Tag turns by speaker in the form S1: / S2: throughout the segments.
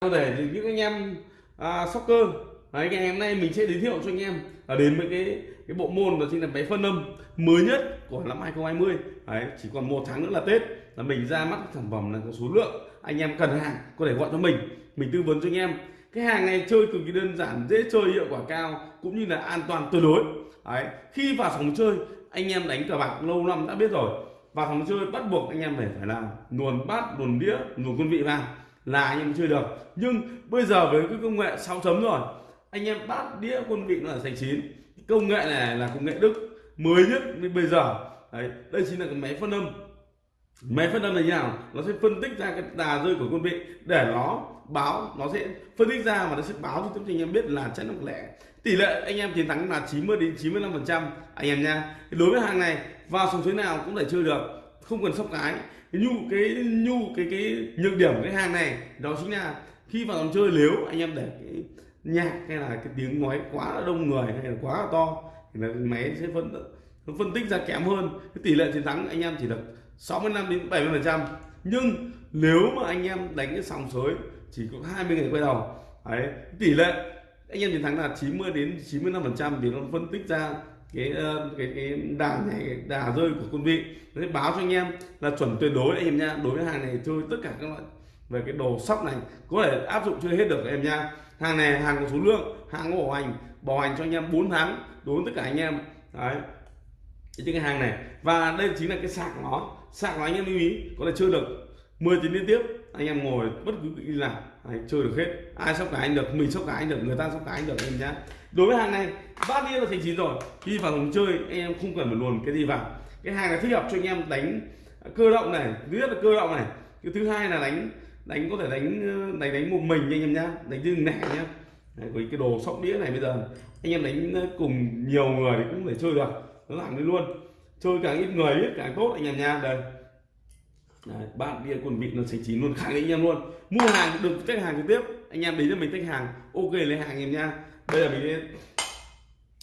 S1: có thể thì những anh em à, soccer. Đấy ngày hôm nay mình sẽ giới thiệu cho anh em. Là đến với cái cái bộ môn đó chính là máy phân âm mới nhất của năm 2020 đấy chỉ còn một tháng nữa là tết. Là mình ra mắt sản phẩm là có số lượng anh em cần hàng có thể gọi cho mình. Mình tư vấn cho anh em. Cái hàng này chơi cực kỳ đơn giản dễ chơi hiệu quả cao cũng như là an toàn tuyệt đối. Đấy khi vào phòng chơi anh em đánh cờ bạc lâu năm đã biết rồi. Vào phòng chơi bắt buộc anh em phải phải là luồn bát luồn đĩa luồn quân vị vào là anh em chưa được. Nhưng bây giờ với cái công nghệ 6 chấm rồi, anh em bát đĩa quân vị nó là thành chín. Công nghệ này là công nghệ đức, mới nhất đến bây giờ. Đấy, đây chính là cái máy phân âm. Máy phân âm này như nào? Nó sẽ phân tích ra cái đà rơi của quân vị. Để nó báo, nó sẽ phân tích ra và nó sẽ báo cho anh em biết là chất lượng lẻ. Tỷ lệ anh em chiến thắng là 90 đến 95 phần trăm, anh em nha đối với hàng này, vào sòng suối nào cũng thể chơi được không cần sóc cái. Nhu cái nhu, cái cái nhược điểm của cái hàng này đó chính là khi vào dòng chơi nếu anh em để cái nhạc hay là cái tiếng nói quá là đông người hay là quá là to thì là máy sẽ phân phân tích ra kém hơn. Cái tỷ lệ chiến thắng anh em chỉ được 65 đến 70 phần trăm. Nhưng nếu mà anh em đánh cái sòng sới chỉ có 20 ngày quay đầu, đấy, tỷ lệ anh em chiến thắng là 90 đến 95 phần trăm thì nó phân tích ra cái ờ, cái cái đà này đà rơi của quân vị. Đấy báo cho anh em là chuẩn tuyệt đối anh em nha. Đối với hàng này chơi tất cả các loại về cái đồ sóc này có thể áp dụng chơi hết được em nha. Hàng này hàng có số lượng hàng có bảo hành bảo hành cho anh em 4 tháng đối với tất cả anh em. Đấy. Những cái hàng này và đây chính là cái sạc nó. Sạc nó anh em lưu ý có thể chơi được 10 tiếng liên tiếp anh em ngồi bất cứ đi làm Đấy, chơi được hết. Ai sóc cái anh được mình sóc cái anh được người ta sóc cái anh được em nhá đối với hàng này bát đĩa là thành chín rồi. Khi vào phòng chơi anh em không cần phải luồn cái gì vào. Cái hàng này thích hợp cho anh em đánh cơ động này thứ nhất là cơ động này cái thứ hai là đánh đánh có thể đánh ờ, đánh đánh một mình anh em nhá đánh riêng lẻ nhá. Đấy, với cái đồ sóc đĩa này bây giờ anh em đánh ờ, cùng nhiều người cũng thể chơi được nó làm đi luôn. Chơi càng ít người ít càng tốt anh em nha đây. Đấy, bạn bia quần vịt nó sạch chín luôn khẳng định anh em luôn. Mua hàng được khách hàng trực tiếp anh em đến cho mình khách hàng ok lấy hàng anh em nha bây giờ mình sẽ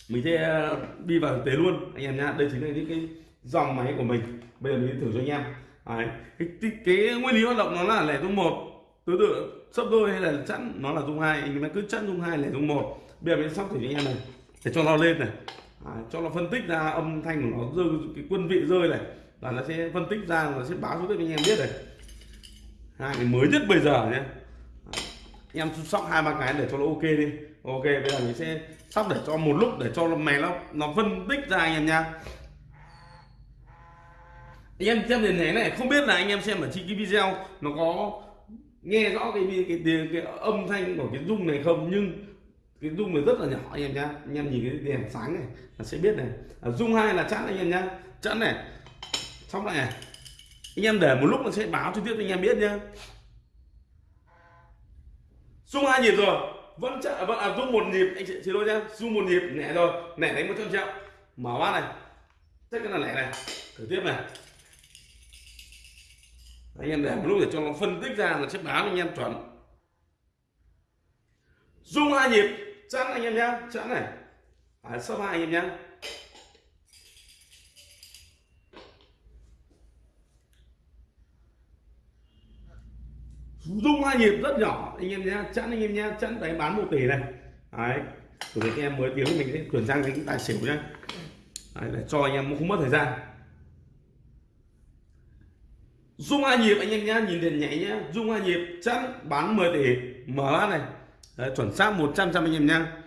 S1: mình sẽ ờ, đi vào thực tế luôn anh em nha đây chính là những cái dòng máy của mình. Bây giờ mình thử cho anh em. Đấy. Cái, cái, cái nguyên lý hoạt động nó là lẻ dung một. Tương tự sấp đôi hay là chẵn nó là dung hai. Anh em cứ chẵn dung hai lẻ dung một. Bây giờ mình sóc thử cho anh em này. Để cho nó lên này. Đấy, cho nó phân tích ra âm thanh của nó rơi cái quân vị rơi này. Là nó sẽ phân tích ra nó sẽ báo cho các anh em biết này. Hai cái mới nhất bây giờ nhé em sóc hai ba cái để cho nó ok đi. Ok bây giờ mình sẽ sóc để cho một lúc để cho nó mày nó nó phân tích ra anh em nha. Anh em xem đến thế này không biết là anh em xem ở trên cái video nó có nghe rõ cái cái, cái, cái âm thanh của cái rung này không? Nhưng cái rung này rất là nhỏ anh em nhá anh em nhìn cái đèn sáng này là sẽ biết này. À, rung hai là chẵn anh em nhá chẵn này xong lại này. Anh em để một lúc nó sẽ báo cho tiếp anh em biết nhá rung hai nhịp rồi. Vẫn chạy vẫn vâng, à, rung một nhịp. Anh chị xin đôi nhá. Rung một nhịp. Nhẹ rồi. Nhẹ đánh một trăm triệu. Mở bát này. Chắc cái là lẻ này. Thử tiếp này. Anh em để một lúc để cho nó phân tích ra là sẽ báo anh em chuẩn. Rung hai nhịp. Chẵn anh em nhá. Chẵn này. À, sấp hai anh em nhá. Rung hai nhịp rất nhỏ. Anh em nhé chẵn anh em nhé chẵn đấy bán một tỷ này. Đấy của anh em mới tiếng mình sẽ chuyển sang cái tài xỉu nhá. Đấy, để cho anh em không mất thời gian. Rung hai nhịp anh em nhá nhìn tiền nhảy nhá. Rung hai nhịp chẵn bán 10 tỷ. Mở này. Đấy, chuẩn xác 100 trăm anh em nhá.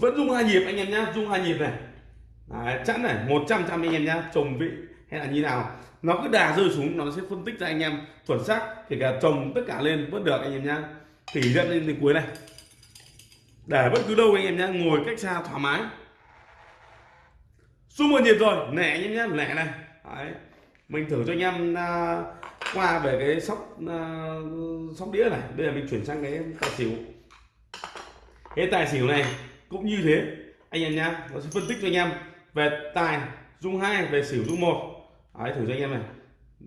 S1: Vẫn dung hai nhịp anh em nhá dung hai nhịp này. Đấy, chẵn này 100 trăm anh em nhá trồng vị hay là như nào. Nó cứ đà rơi xuống nó sẽ phân tích ra anh em chuẩn xác kể cả trồng tất cả lên vẫn được anh em nhá. Tỉ dẫn lên đến cuối này. Để bất cứ đâu anh em nhá ngồi cách xa thoải mái. Xung một nhịp rồi nẻ anh em nhá nẻ này. Đấy. mình thử cho anh em uh, qua về cái sóc uh, sóc đĩa này. Bây giờ mình chuyển sang cái tài xỉu. Cái tài xỉu này cũng như thế anh em nhá nó sẽ phân tích cho anh em về tài dung hai về xỉu dung một. Đấy thử cho anh em này.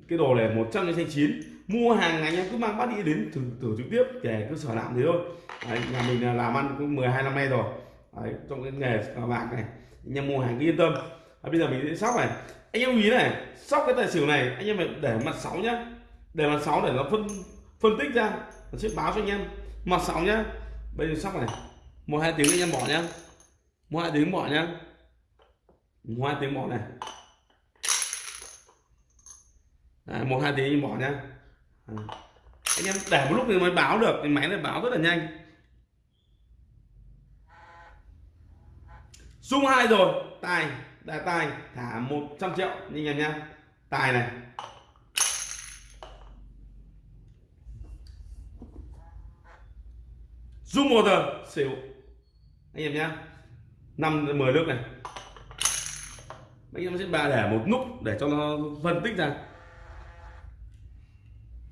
S1: Cái đồ này 100 trên chín. Mua hàng anh em cứ mang bát đi đến thử thử trực tiếp để cứ sở làm thế thôi. Đấy, nhà mình làm ăn cũng 12 năm nay rồi. Đấy, trong cái nghề cờ bạc này anh em mua hàng cứ yên tâm. Đấy, bây giờ mình sẽ sóc này. Anh em ý này sóc cái tài xỉu này anh em phải để mặt sáu nhá. Để mặt sáu để nó phân phân tích ra nó sẽ báo cho anh em. Mặt sáu nhá. Bây giờ sóc này một hai tiếng anh em bỏ nhá. Một hai tiếng bỏ nhá một hai tiếng bỏ này. Đấy, một hai tiếng bỏ nhá. Anh em để một lúc thì mới báo được thì máy này báo rất là nhanh. Dung hai rồi. Tài đại tài thả 100 triệu anh em nhá. Tài này. Dung một giờ xỉu. Anh em nhá. Năm mười nước này anh em sẽ bà để một nút để cho nó phân tích ra.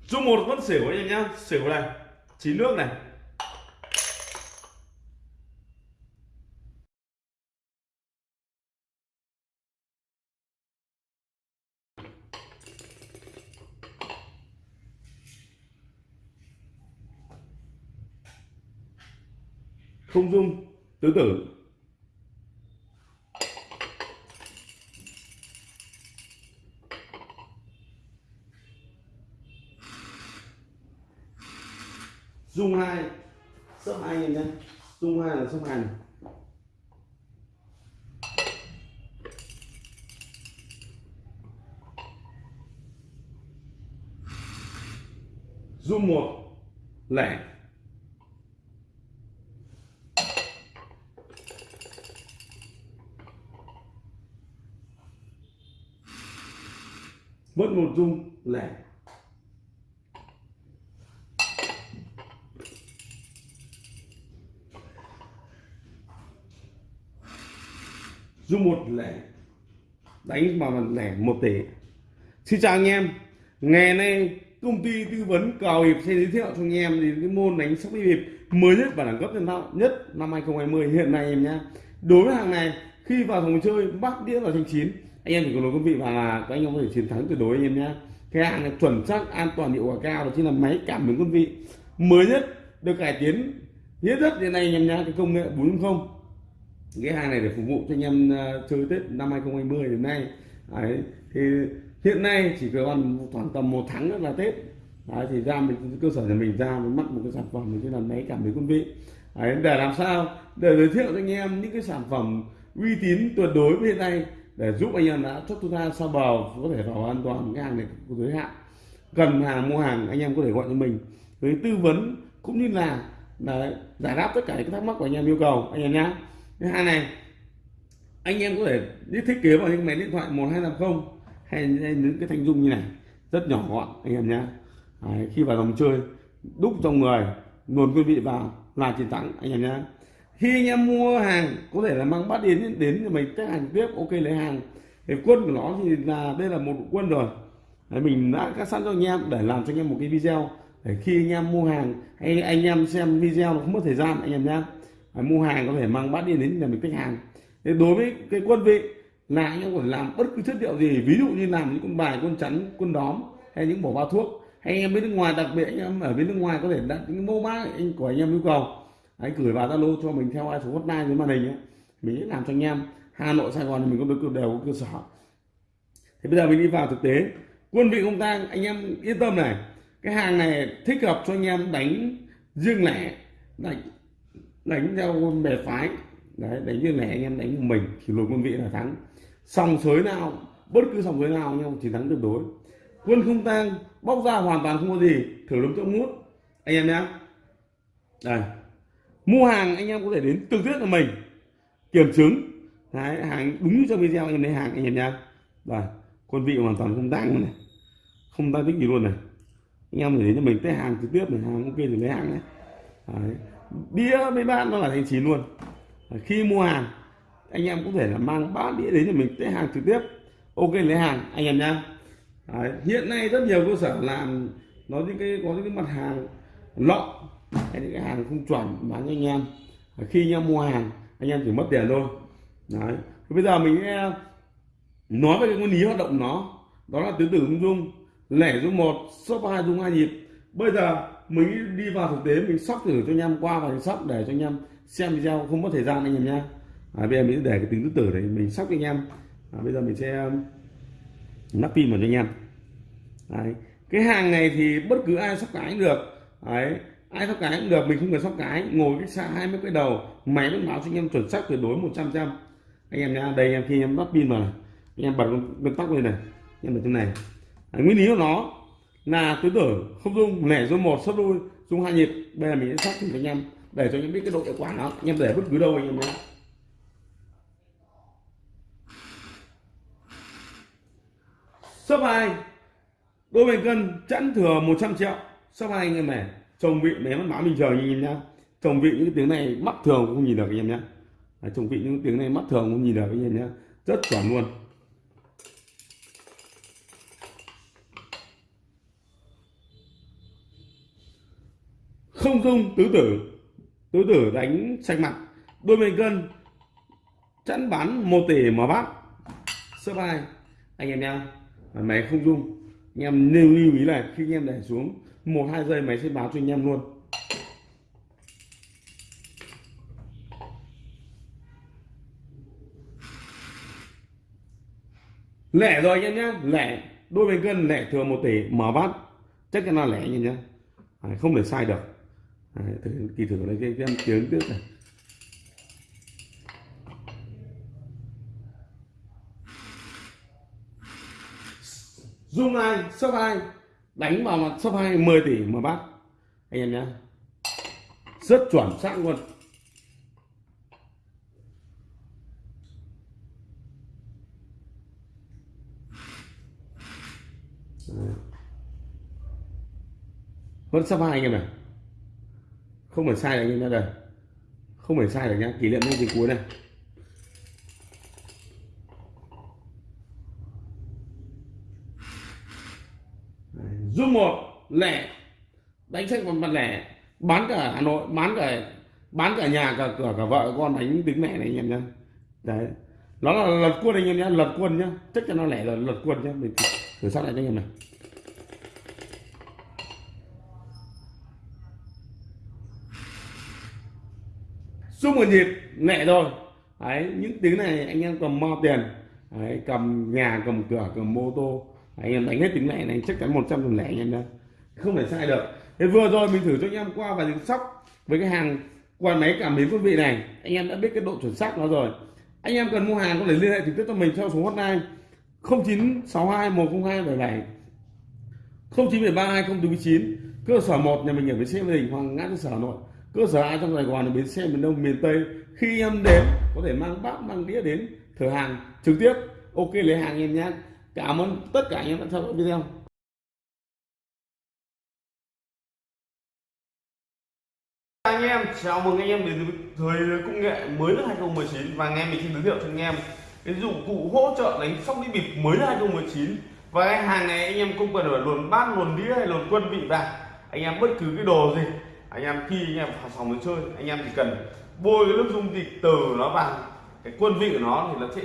S1: Dung một vẫn xỉu anh em nhá. Xỉu này, chín nước này. Không dung, tứ tử. Dung hai. Sấp hai anh nhé. Dung hai là sấp hành dung một, lẻ. Mất một dung, lẻ. Dung một lẻ, đánh vào lẻ một tỷ. Xin chào anh em. Ngày nay, công ty tư vấn cào hiệp sẽ giới thiệu cho anh em đến cái môn đánh sóc hiệp mới nhất và đẳng cấp nhân tạo nhất năm 2020 hiện nay em nhá đối với hàng này, khi vào phòng chơi, bắt đĩa vào thanh chín, anh em chỉ cần nói quý vị và là các anh em có thể chiến thắng tuyệt đối anh em nhé. Cái hàng này chuẩn xác, an toàn, hiệu quả cao, đó chính là máy cảm biến quân vị. Mới nhất được cải tiến, nhất rất hiện nay anh em nhé, cái công nghệ 4.0 cái hàng này để phục vụ cho anh em ờ, chơi tết năm 2020 đến nay. Đấy, thì hiện nay chỉ còn khoảng tầm một tháng nữa là tết. Đấy, thì ra mình cơ sở nhà mình ra mình mắc một cái sản phẩm mình là máy cảm biến quân vị. Đấy, để làm sao? Để giới thiệu cho anh em những cái sản phẩm uy tín tuyệt đối với hiện nay để giúp anh em đã chốt chúng ta sao bờ có thể vào an toàn cái hàng này có giới hạn. Cần hàng mua hàng anh em có thể gọi cho mình. Với tư vấn cũng như là đấy, giải đáp tất cả những thắc mắc của anh em yêu cầu anh em nhé cái hai này anh em có thể thiết kế vào những máy điện thoại 1250 hay, hay những cái thanh dung như này. Rất nhỏ gọn anh em nhé. Đấy, khi vào dòng chơi đúc trong người nguồn quý vị vào là chiến thắng anh em nhé. Khi anh em mua hàng có thể là mang bắt đến đến cho mình test hàng tiếp ok lấy hàng. Thì quân của nó thì là đây là một quân rồi. Đấy, mình đã cắt sẵn cho anh em để làm cho anh em một cái video để khi anh em mua hàng hay anh em xem video nó không mất thời gian anh em mua hàng có thể mang bát đi đến nhà mình khách hàng. Thế đối với cái quân vị, là anh em có thể làm bất cứ chất liệu gì, ví dụ như làm những con bài, con chắn quân đóm, hay những bổ bao thuốc. Hay anh em bên nước ngoài, đặc biệt anh em ở bên nước ngoài có thể đặt những mẫu mã anh, của anh em yêu cầu. Anh gửi vào zalo cho mình theo ai số hotline dưới màn hình ấy. mình sẽ làm cho anh em. Hà nội, sài gòn thì mình có được đều có cơ sở. Thì bây giờ mình đi vào thực tế. Quân vị công tang anh em yên tâm này. Cái hàng này thích hợp cho anh em đánh riêng lẻ, đánh đánh theo bè phái. Đấy đánh riêng lẻ anh em đánh một mình thì lùi quân vị là thắng. Sòng sới nào bất cứ sòng sới nào anh em chỉ thắng tuyệt đối. Quân không tăng bóc ra hoàn toàn không có gì thử lấm chỗ mút. Anh em nhé đây. Mua hàng anh em có thể đến trực tiếp là mình. Kiểm chứng. Đấy, hàng đúng trong video anh em lấy hàng anh em nhá. Đây quân vị hoàn toàn không tăng này. Không tăng tích gì luôn này. Anh em để đến cho mình tới hàng trực tiếp này hàng ok thì lấy hàng này Đấy đĩa với bát nó là thành chín luôn. Khi mua hàng, anh em cũng thể là mang bát đĩa đến cho mình tới hàng trực tiếp. Ok, lấy hàng, anh em nhá. Đấy. hiện nay rất nhiều cơ sở làm nó những cái, có những cái mặt hàng lọ hay những cái hàng không chuẩn bán cho anh em. Khi anh em mua hàng, anh em chỉ mất tiền thôi. Đấy bây giờ mình nói về cái nguyên lý hoạt động nó. Đó là tứ tử dung dung, lẻ dung một, shop hai dung hai nhịp. Bây giờ mình đi vào thực tế mình sóc thử cho anh em qua và sóc để cho anh em xem video không mất thời gian anh em nhé. À, bây giờ mình để cái tính tứ tử này mình sóc cho anh em. À, bây giờ mình sẽ um, nắp pin vào cho anh em. Đấy. cái hàng này thì bất cứ ai sóc cái cũng được. Đấy. Ai sóc cái cũng được mình không cần sóc cái. Ngồi cách xa hai mươi cái đầu máy vẫn báo cho anh em chuẩn xác tuyệt đối 100 trăm anh em nhá đây anh em khi em lắp pin vào này. Anh em bật con, con tóc lên này. Anh em bật trong này. À, nguyên lý của nó là tuyến tử không dung, lẻ dung một sấp đôi dung hai nhịp bây giờ mình sẽ sắp cho anh em, để cho anh biết cái độ hiệu quả nó. Anh em để bất cứ đâu anh em nhé. Sấp hai đôi bình cân chẵn thừa 100 triệu. Sấp hai anh em này, chồng vị mé mắt mình chờ nhìn như nhá chồng vị những cái tiếng này mắt thường cũng không nhìn được anh em nhá chồng vị những tiếng này mắt thường cũng nhìn được anh em nhá rất chuẩn luôn. Không dung tứ tử. Tứ tử đánh sạch mặt đôi bên cân, chẵn bán một tỷ mở bát sơ bài, anh em nhau máy không dung. Anh em nên lưu ý là khi anh em để xuống, một, hai giây máy sẽ báo cho anh em luôn. Lẻ rồi anh em nhé lẻ. Đôi bên cân lẻ thừa một tỷ mở bát chắc chắn là lẻ anh em nhé không thể sai được. Đấy, thử kỳ thử lấy cái, em tiếng trước này. Dung hai sấp hai đánh vào mặt sấp hai 10 tỷ mà bác anh em nhé rất chuẩn xác luôn. Vẫn sấp hai anh em này không phải sai được như thế đây. Không phải sai được nhá, kỷ niệm đến cuối này. Dung một, lẻ. Đánh sách một mặt lẻ. Bán cả hà nội, bán cả bán cả nhà, cả cửa, cả vợ con đánh tính mẹ này, anh em nhá. Đấy. Nó là lật quân anh em nhá, lật quân nhá. Chắc chắn nó lẻ là lật quân nhá. Mình thử sát lại cho anh em này. Xung một nhịp nhẹ rồi. Đấy những tiếng này anh em cầm mo tiền? Đấy, cầm nhà cầm cửa cầm mô tô. Anh em đánh hết tiếng này này chắc chắn một trăm phần lẻ anh em đây không thể sai được. Thế vừa rồi mình thử cho anh em qua và những sóc với cái hàng quan máy cảm biến quân vị này. Anh em đã biết cái độ chuẩn xác nó rồi. Anh em cần mua hàng có thể liên hệ trực tiếp cho mình theo số hotline 0962 102 77 0973 2049 cơ sở 1 nhà mình ở với xe Mỹ Đình Hoàng Ngã cơ sở Hà Nội cơ sở ai trong Sài Gòn ở bến xe miền Đông, miền Tây. Khi em đến, có thể mang bát, mang đĩa đến thử hàng trực tiếp. Ok, lấy hàng em nhé. Cảm ơn tất cả anh em đã theo dõi video. Anh em, chào mừng anh em đến với thời công nghệ mới năm 2019 và anh em mình xin giới thiệu cho anh em cái dụng cụ hỗ trợ đánh sóc đi bịp mới năm 2019 và cái hàng này anh em không cần phải luồn bát, luồn đĩa hay luồn quân vị vào. Anh em bất cứ cái đồ gì anh em khi anh em vào phòng chơi. Anh em chỉ cần bôi cái nước dung dịch từ nó vào. Cái quân vị của nó thì nó sẽ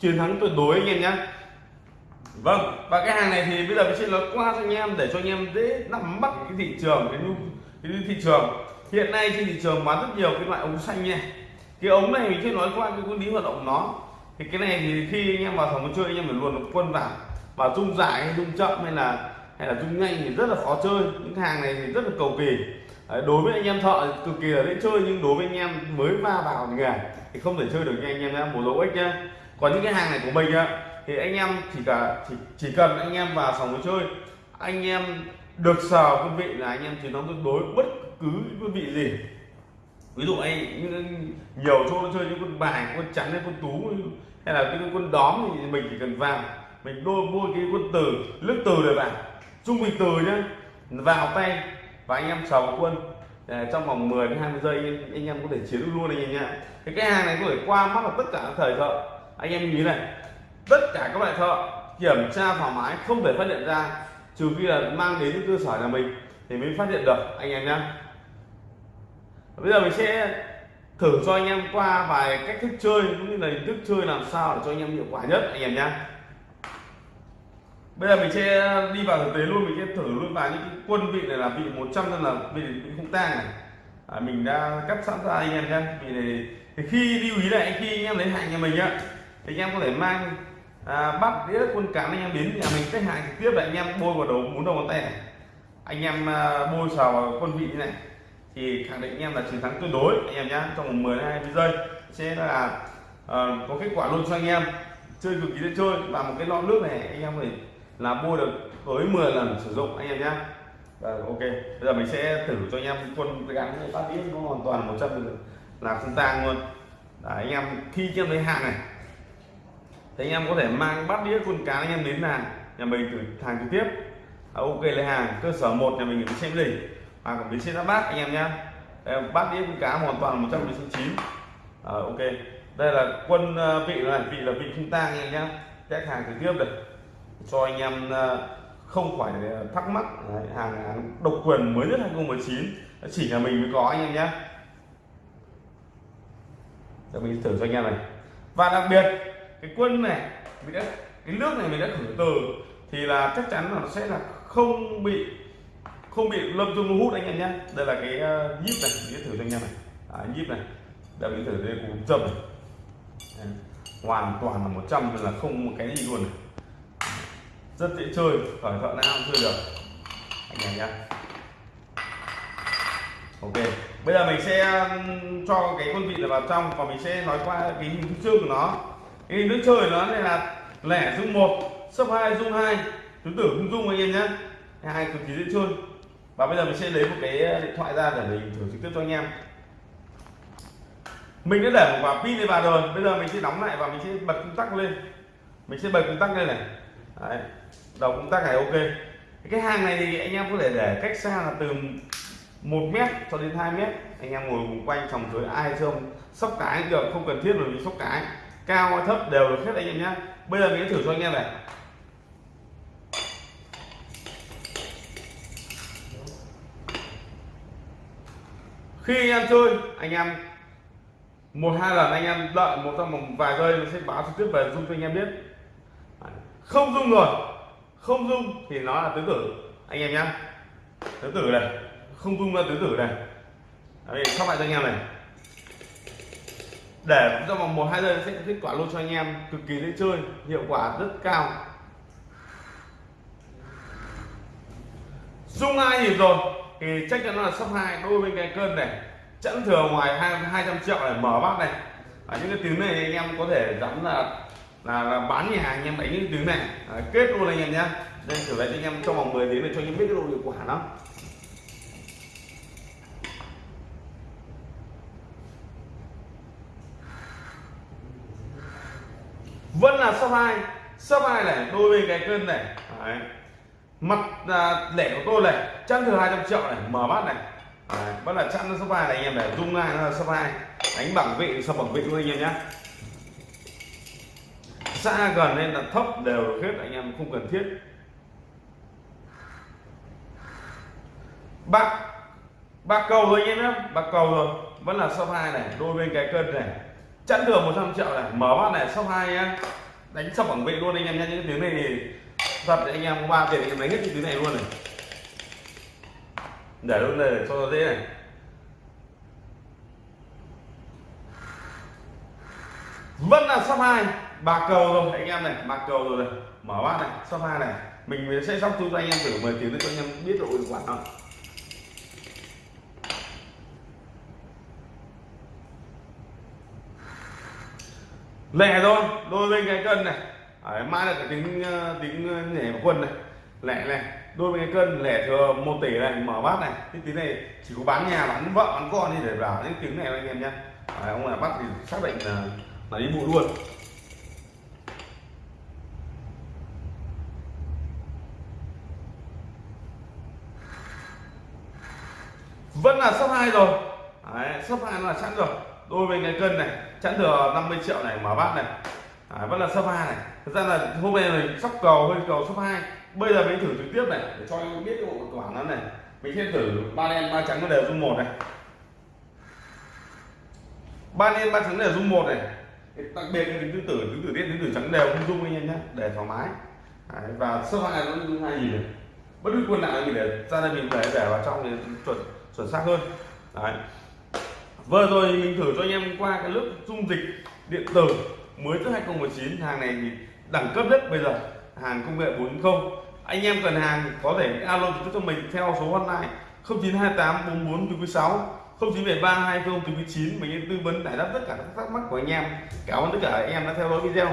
S1: chiến thắng tuyệt đối anh em nhé. Vâng và cái hàng này thì bây giờ mình sẽ nói qua cho anh em để cho anh em dễ nắm bắt cái thị trường cái, cái thị trường. Hiện nay trên thị trường bán rất nhiều cái loại ống xanh nha. Cái ống này mình sẽ nói qua cái nguyên lý hoạt động nó. Thì cái này thì khi anh em vào phòng chơi anh em phải luồn một quân vào. Và rung dài hay rung chậm hay là hay là rung nhanh thì rất là khó chơi. Những hàng này thì rất là cầu kỳ đối với anh em thợ cực kỳ là dễ chơi nhưng đối với anh em mới va vào nghề thì không thể chơi được nha anh em nhé một lỗ ích nhá. Còn những cái hàng này của mình á thì anh em chỉ cả chỉ, chỉ cần anh em vào phòng chơi anh em được sờ quân vị là anh em chiến thắng tuyệt đối bất cứ quân vị gì. Ví dụ anh nhiều chỗ nó chơi những quân bài quân trắng hay quân tú hay là cái quân đóm thì mình chỉ cần vào. Mình đôi mua cái quân từ lướt từ để vào trung bình từ nhá vào tay và anh em sờ quân ờ, trong vòng 10 đến 20 giây anh, em có thể chiến luôn anh em nhá cái cái hàng này có thể qua mắt vào tất cả các thời thợ. Anh em nhìn này tất cả các loại thợ kiểm tra thoải mái không thể phát hiện ra trừ khi là mang đến những cơ sở nhà mình thì mới phát hiện được anh em nhá bây giờ mình sẽ thử cho anh em qua vài cách thức chơi cũng như là hình thức chơi làm sao để cho anh em hiệu quả nhất anh em nhá bây giờ mình sẽ ờ, đi vào thực tế luôn mình sẽ thử luôn vào những cái quân vị này là vị 100 trăm là vị không tang này. À, mình đã cắt sẵn ra anh em nhé vì này thì khi lưu ý lại khi anh em lấy hàng nhà mình á thì anh em có thể mang à, bắt đĩa quân cán anh em đến nhà mình cách hàng trực tiếp là anh em bôi vào đầu muốn đầu ngón tay này. Anh em à, bôi xào vào quân vị như này thì khẳng định anh em là chiến thắng tuyệt đối anh em nhá. Trong vòng 10 20 giây sẽ là à, có kết quả luôn cho anh em. Chơi cực kỳ dễ chơi và một cái lọ nước này anh em có thể là bôi được tới 10 lần sử dụng anh em nhé. và ok. Bây giờ mình sẽ thử cho anh em quân gắn bát đĩa nó hoàn toàn 100 là không tang luôn. Đấy, anh em khi cho em lấy hàng này thì anh em có thể mang bát đĩa con cá anh em đến hàng nhà mình từ hàng trực tiếp. À, ok lấy hàng cơ sở một nhà mình xem gì hoặc ở bến xe giáp bát anh em nhá bát đĩa con cá hoàn toàn 100% chín à, ok. Đây là quân ờ, vị này vị là vị không tang anh em nhé. khách hàng trực tiếp được cho anh em ờ, không phải ờ, thắc mắc. Đấy, hàng, độc quyền mới nhất 2019 chỉ là mình mới có anh em nhé. Để mình thử cho anh em này. Và đặc biệt cái quân này mình đã cái nước này mình đã thử từ thì là chắc chắn là nó sẽ là không bị không bị lâm dung hút anh em nhé. Đây là cái ờ, nhíp này mình thử cho anh em này. À, nhíp này. Đã mình thử đây cùng dầm hoàn toàn là 100 là không một cái gì luôn này rất dễ chơi khỏi thợ nào cũng chơi được. Anh em nhé ok, bây giờ mình sẽ cho cái con vịt này vào trong và mình sẽ nói qua cái hình thức chơi của nó. Cái hình thức chơi của nó này là lẻ dung một, sấp hai, dung hai tứ tử không dung anh em nhé hai cực kỳ dễ chơi. Và bây giờ mình sẽ lấy một cái điện thoại ra để mình thử trực tiếp cho anh em. Mình đã để một quả pin này vào rồi. Bây giờ mình sẽ đóng lại và mình sẽ bật công tắc lên. Mình sẽ bật công tắc lên này. Đấy. đầu công tắc này ok. Cái hàng này thì anh em có thể để cách xa là từ một mét cho đến 2 mét. Anh em ngồi cùng quanh phòng dưới, ai không? Sóc cái được, không cần thiết rồi sóc cái. Cao hay thấp đều được hết anh em nhé. Bây giờ mình sẽ thử cho anh em này. Khi anh em chơi, anh em một hai lần anh em đợi một trong một vài giây nó sẽ báo trực tiếp về dung cho anh em biết không dung rồi không dung thì nó là tứ tử. Anh em nhá. Tứ tử này. Không dung là tứ tử này. Đây sắp lại cho anh em này. Để trong vòng một, hai giây sẽ kết quả luôn cho anh em. Cực kỳ dễ chơi, hiệu quả rất cao. Dung hai nhịp rồi? Thì chắc chắn nó là sắp hai đôi bên cái cân này. Chẵn thừa ngoài hai hai trăm triệu này, mở bát này. Ở những cái tiếng này anh em có thể dám là là, là bán nhà anh em đánh những tiếng này. À, kết luôn anh em nhé đây thử lại anh em trong vòng 10 tiếng để cho anh em biết cái độ hiệu quả nó. Vẫn là sấp hai. Sấp hai này đôi bên cái cân này. Đấy. mặt à, lẻ của tôi này chăn thừa 200 triệu này mở bát này. Đấy. vẫn là chăn nó sấp hai này anh em này dung hai nó là sấp hai. Đánh bằng vị sập bằng vị luôn anh em nhé xa gần nên là thấp đều được hết, anh em không cần thiết. Bác bác cầu rồi anh em nhé bác cầu rồi. Vẫn là sấp hai này, đôi bên cái cân này. Chẵn đường 100 triệu này, mở bát này sau hai nhá. Đánh sóc bằng vệ luôn anh em nhé những tiếng này thì thật anh em có ba tiền anh em đánh hết những tiếng này luôn này. Để luôn này để cho nó dễ này. Vẫn là sắp hai bạc cầu rồi anh em này bạc cầu rồi này. Mở bát này sóc hai này. Mình sẽ sóc cho anh em thử 10 tiếng để cho anh em biết độ hiệu quả không lẻ thôi đôi bên cái cân này. Đấy, mai là cái tính ờ, tính ờ, nhảy quân này. Lẻ này đôi bên cái cân lẻ thừa một tỷ này mở bát này. Cái tiếng này chỉ có bán nhà bán vợ bán con đi để vào những tiếng này anh em nhé. Ông là bắt thì xác định là là đi bộ luôn. Vẫn là sấp hai rồi. Đấy, sấp hai là chẵn rồi. Đôi bên cái cân này chẵn thừa 50 triệu này mở bát này. Đấy, vẫn là sấp hai này. Thực ra là hôm nay mình sóc cầu hơi cầu sấp hai. Bây giờ mình thử trực tiếp này để cho anh biết cái bộ quả nó này. Mình sẽ thử ba đen ba trắng nó đều dung một này. Ba đen ba trắng đều dung một này. Đặc biệt là tính tứ tử tính tử tiết tính tử trắng đều không dung anh em nhé để thoải mái. Đấy, và sấp hai nó dung hai gì này. Bất cứ quân nào mình để ra đây mình để để vào trong thì chuẩn chuẩn xác hơn. Đấy. Vừa rồi mình thử cho anh em qua cái lớp dung dịch điện tử mới từ 2019 hàng này thì đẳng cấp nhất bây giờ, hàng công nghệ 4.0 anh em cần hàng có thể alo trực tiếp cho mình theo số hotline 0928 44 6 0973 20 9 mình tư vấn giải đáp tất cả các thắc mắc của anh em. Cảm ơn tất cả anh em đã theo dõi video.